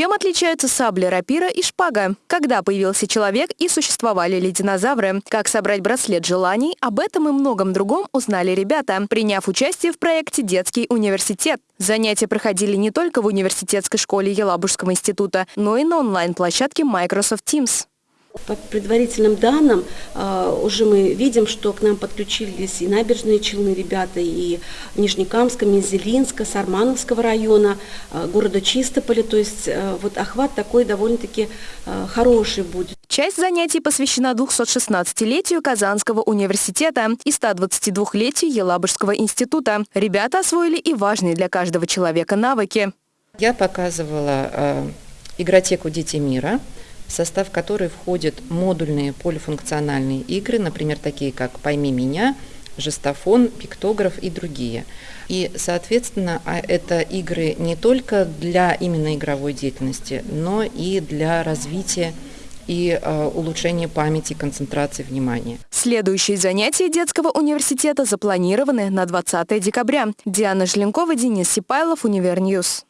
Чем отличаются сабли, рапира и шпага? Когда появился человек и существовали ли динозавры? Как собрать браслет желаний? Об этом и многом другом узнали ребята, приняв участие в проекте «Детский университет». Занятия проходили не только в университетской школе Елабужского института, но и на онлайн-площадке Microsoft Teams. По предварительным данным, а, уже мы видим, что к нам подключились и набережные Челны ребята, и Нижнекамска, Мензелинска, Сармановского района, а, города Чистополя. То есть а, вот охват такой довольно-таки хороший будет. Часть занятий посвящена 216-летию Казанского университета и 122-летию Елабужского института. Ребята освоили и важные для каждого человека навыки. Я показывала э, игротеку «Дети мира», в состав которой входят модульные полифункциональные игры, например, такие как «Пойми меня», жестофон, пиктограф и другие. И, соответственно, а это игры не только для именно игровой деятельности, но и для развития и э, улучшения памяти, концентрации внимания. Следующие занятия детского университета запланированы на 20 декабря. Диана Желенкова, Денис Сипайлов, Универньюз.